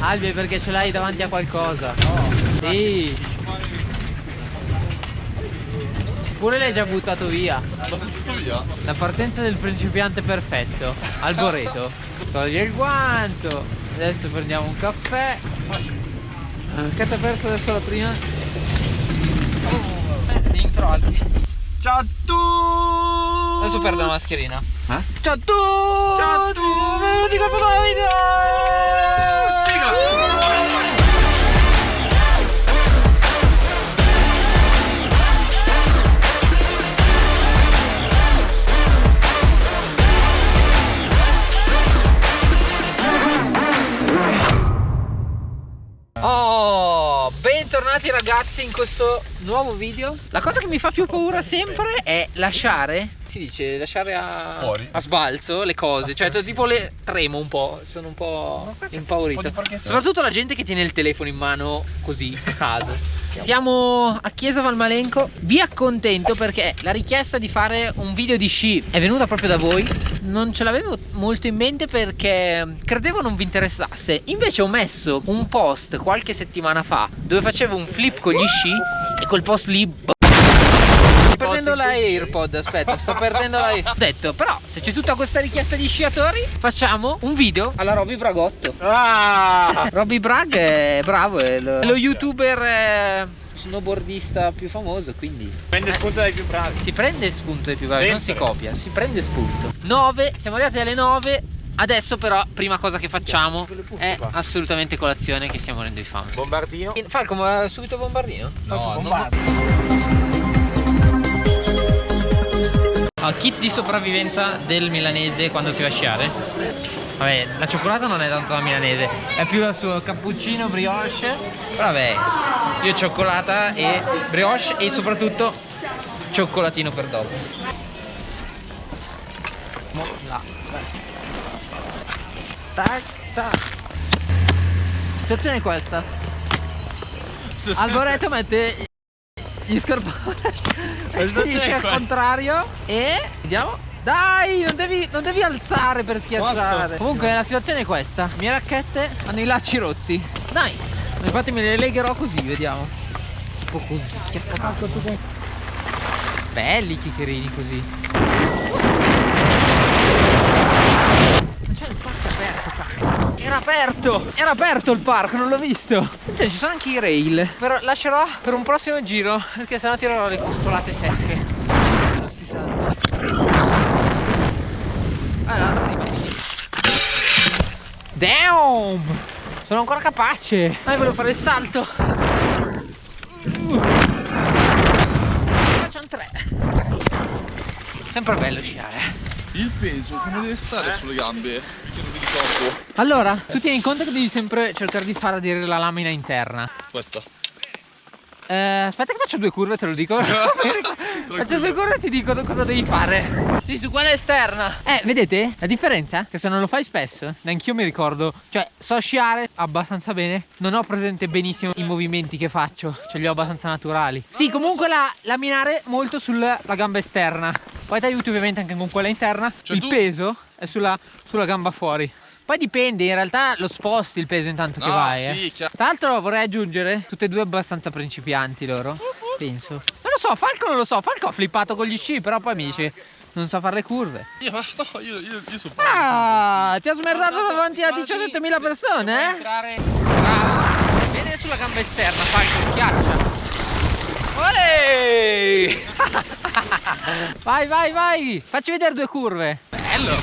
Albi perché ce l'hai davanti a qualcosa. Sì. Pure l'hai già buttato via. via? La partenza del principiante perfetto. Alboreto. Toglie il guanto. Adesso prendiamo un caffè. Che ti ha perso adesso la prima? Intro Albi. Ciao a tutti! Adesso perdo la mascherina. Eh? Ciao a tutti! Ciao a tutti! Benvenuti con un nuovo video! Bentornati ragazzi in questo nuovo video. La cosa che mi fa più paura sempre è lasciare Si dice lasciare a, Fuori. a sbalzo le cose. Cioè tipo le tremo un po' Sono un po' impaurito Soprattutto la gente che tiene il telefono in mano così a caso. Siamo a Chiesa Valmalenco. Vi accontento perché la richiesta di fare un video di sci è venuta proprio da voi. Non ce l'avevo molto in mente perché credevo non vi interessasse. Invece ho messo un post qualche settimana fa Dove facevo un flip con gli sci E quel post lì Sto perdendo la AirPod, aspetta, sto perdendo la AirPod Ho detto, però, se c'è tutta questa richiesta di sciatori Facciamo un video alla Robby Bragotto. Ah! Robby Bragg è bravo, è lo, è lo youtuber eh, snowboardista più famoso, quindi Prende spunto dai più bravi. si prende spunto dai più bravi, non si Sempre. copia, si prende spunto 9, siamo arrivati alle 9 Adesso però, prima cosa che facciamo è assolutamente colazione che stiamo morendo di fame Bombardino. Falco, ma subito bombardino? No, Ah, kit di sopravvivenza del milanese quando si va a sciare. Vabbè, la cioccolata non è tanto la milanese, è più il suo cappuccino brioche. Però vabbè, io cioccolata e brioche e soprattutto cioccolatino per dopo. Là. Tac, tac. Situazione è questa. Alboreto mette gli scarponi al contrario e vediamo dai non devi, non devi alzare per schiacciare comunque la situazione è questa le mie racchette hanno i lacci rotti dai infatti me le legherò così vediamo. Un po' così. Che belli i chicherini così. Ma c'è il parco aperto cazzo. Era aperto! Era aperto il parco non l'ho visto. Cioè, ci sono anche i rail. Però lascerò per un prossimo giro perché sennò tirerò le costolate secche. Ci sono sti allora rimani Damn sono ancora capace dai volevo fare il salto facciamo tre sempre bello sciare Il peso come deve stare sulle gambe? Io non mi ricordo. allora tu tieni conto che devi sempre cercare di far aderire la lamina interna Questa. Eh, aspetta che faccio due curve, te lo dico. faccio due curve e ti dico cosa devi fare. Sì, su quella esterna. Eh, vedete la differenza? Che se non lo fai spesso, neanch'io mi ricordo. Cioè, so sciare abbastanza bene. Non ho presente benissimo i movimenti che faccio. Ce li ho abbastanza naturali. Sì, comunque la laminare molto sulla la gamba esterna. Poi ti aiuti ovviamente anche con quella interna. Cioè, Il tu- peso è sulla, sulla gamba fuori. Poi dipende, in realtà lo sposti il peso intanto che No, vai. sì, eh. Tra l'altro vorrei aggiungere, tutte e due abbastanza principianti loro, penso. Lo so, Falco non lo so, Falco ha flippato con gli sci, però poi mi dice non sa fare le curve. Io, no, io, io, io sono Ah, ti ha smerdato davanti a 17.000 persone, eh? Ah, viene sulla gamba esterna, Falco, schiaccia. Olè! vai, vai, vai! Facci vedere due curve. Bello!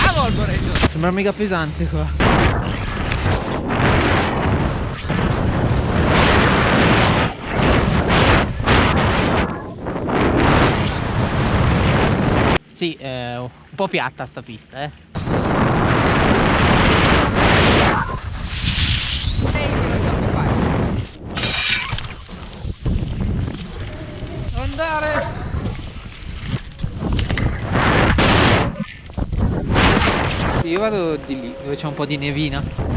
Bravo Alboreto! Sembra mega pesante qua. Sì, è un po' piatta sta pista, eh. Andare! Io vado di lì, dove c'è un po' di nevina.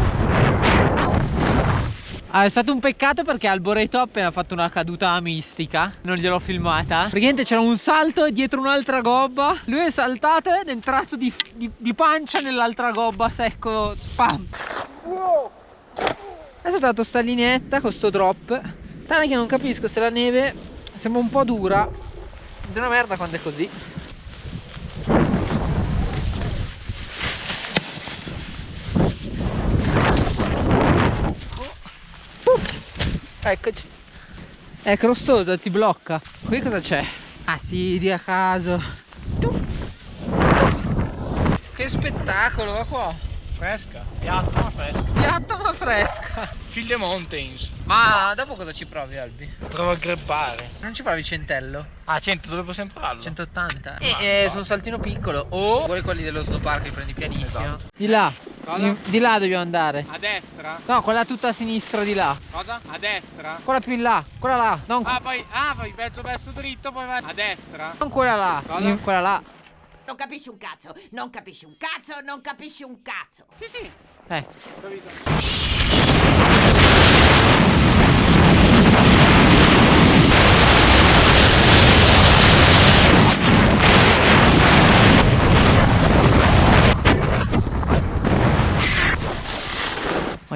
Ah, è stato un peccato perché Alboreto ha appena fatto una caduta mistica. Non gliel'ho filmata. Praticamente c'era un salto dietro un'altra gobba. Lui è saltato ed è entrato di, di, di pancia nell'altra gobba secco Pam. Adesso ho dato sta lineetta con sto drop. Tale che non capisco se la neve sembra un po' dura. È una merda quando è così Eccoci. È crossosa, ti blocca. Qui cosa c'è? Ah sì, di a caso. Che spettacolo, va qua. Fresca, piatta ma fresca. Piatta ma fresca. Field the Mountains. Ma dopo cosa ci provi, Albi? Provo a greppare. Non ci provi centello? Ah, 100 dove possiamo farlo? 180. Ma E eh, va. su un saltino piccolo. O vuoi quelli dello snowpark li prendi pianissimo. Esatto. Di là. Cosa? Di, là dobbiamo andare. A destra? No, quella tutta a sinistra di là. Cosa? A destra? Quella più in là. Quella là. Non, Ah, poi, ah, poi verso verso dritto, poi vai a destra? non quella là. Cosa? Quella là. Non capisci un cazzo, non capisci un cazzo, non capisci un cazzo. Sì, sì. Eh.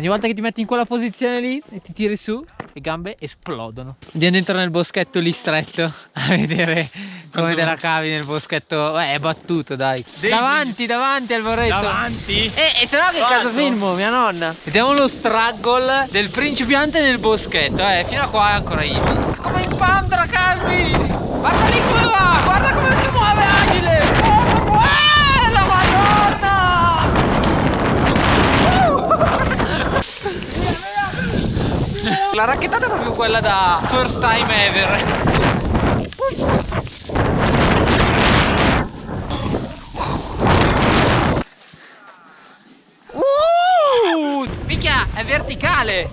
Ogni volta che ti metti in quella posizione lì e ti tiri su, le gambe esplodono. Andiamo dentro nel boschetto lì stretto a vedere come te la cavi nel boschetto. Eh, è battuto, dai. Davanti, davanti al vorretto. Davanti? Eh, e se no che caso filmo, mia nonna? Vediamo lo struggle del principiante nel boschetto, eh, fino a qua è ancora easy. Come in Pandra, Calvi! Guarda lì come va, guarda come si muove agile! Oh, oh, la madonna! Uh! La racchettata è proprio quella da first time ever. Uh! Minchia, è verticale!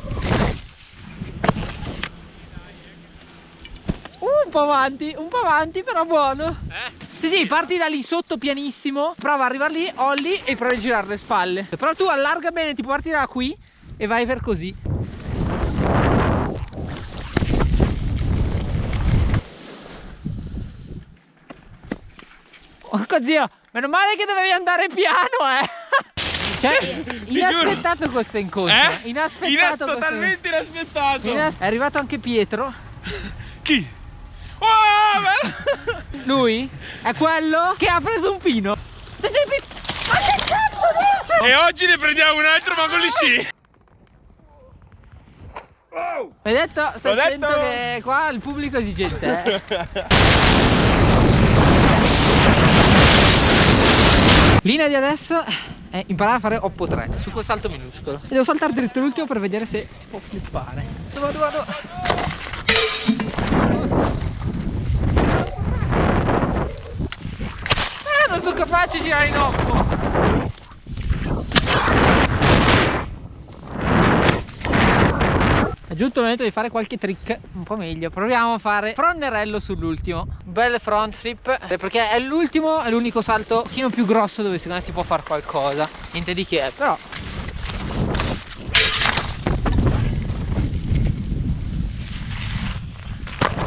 Uh, un po' avanti, un po' avanti, però buono. Eh? Sì, sì, parti da lì sotto pianissimo, prova ad arrivare lì, olli e provi a girare le spalle. Però tu allarga bene, tipo parti da qui e vai per così. Porco zio, meno male che dovevi andare piano, eh! Cioè, inaspettato questo incontro. Eh? Inaspettato Inas- questo totalmente inaspettato. Inas- È arrivato anche Pietro. Chi? Oh, bello! Lui è quello che ha preso un pino. Ma che cazzo dici? E oggi ne prendiamo un altro, ma con gli sci. Hai detto? Stai detto. che qua il pubblico è esigente, eh. Linea di adesso è imparare a fare Oppo 3 su quel salto minuscolo. E devo saltare dritto l'ultimo per vedere se si può flippare. Vado, vado. Eh, non sono capace di girare in Oppo. È giunto il momento di fare qualche trick un po' meglio. Proviamo a fare fronnerello sull'ultimo. Bel front flip. eh, Perché è l'ultimo, è l'unico salto un pochino più grosso dove secondo me si può fare qualcosa. Niente di che, però.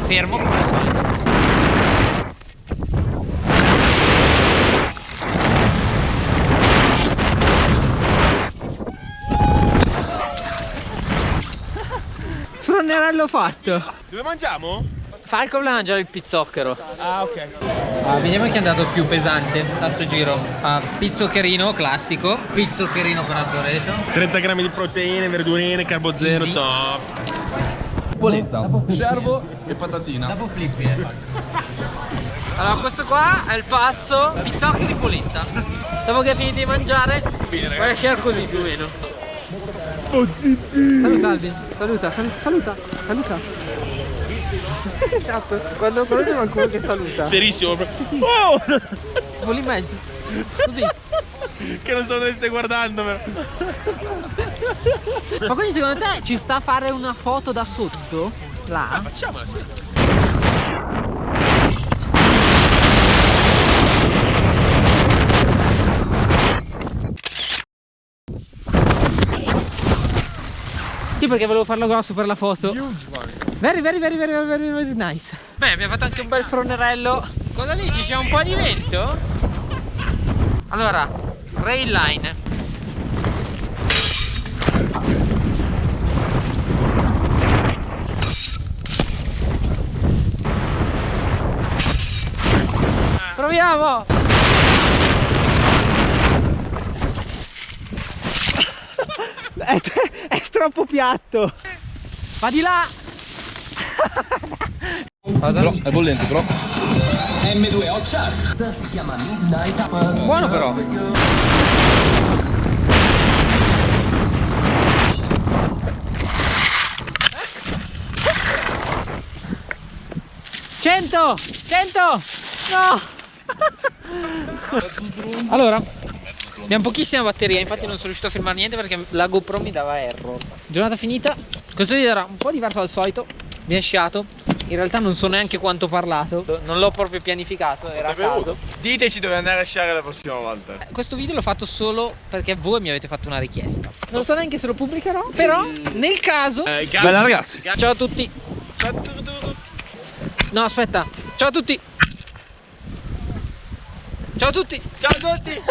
Fermo come al solito. Fronnerello fatto. Dove mangiamo? Falco mangiare il pizzocchero. Ah, ok. Ah, vediamo chi è andato più pesante da sto giro. Ah, pizzoccherino classico, pizzoccherino con arboreto. 30 grammi di proteine, verdurine, carbo zero, Easy. top. Polenta. Cervo e patatina. Dopo flippi, eh. Allora questo qua è il passo pizzoccheri polenta. Dopo che hai finito di mangiare, vai a lasciare così più o meno. Saluta Alvin, saluta, sal- saluta, saluta. Esatto, quando, c'è qualcuno che saluta, Serissimo. bro. Oh! voli in mezzo. Così. Che non so dove stai guardando, però. Ma quindi secondo te ci sta a fare una foto da sotto? Là? Facciamola, sì. Perché volevo farlo grosso per la foto. Very, very, very, very, very, very nice. Beh, abbiamo fatto anche un bel fronerello. Cosa dici? C'è un po' di vento? Allora, rail line. Proviamo! È, è troppo piatto! Va di là! Però è bollente però. Buono però! Cento! Cento! No! allora, abbiamo pochissima batteria, infatti non sono riuscito a filmare niente perché la GoPro mi dava error. Giornata finita, questo video era un po' diverso dal solito, mi è sciato. In realtà non so neanche quanto ho parlato, non l'ho proprio pianificato, era a caso. Diteci dove andare a sciare la prossima volta. Questo video l'ho fatto solo perché voi mi avete fatto una richiesta. Non so neanche se lo pubblicherò, però nel caso... Eh, Bella ragazzi. Ciao a tutti. No, aspetta. Ciao a tutti. Ciao a tutti. Ciao a tutti!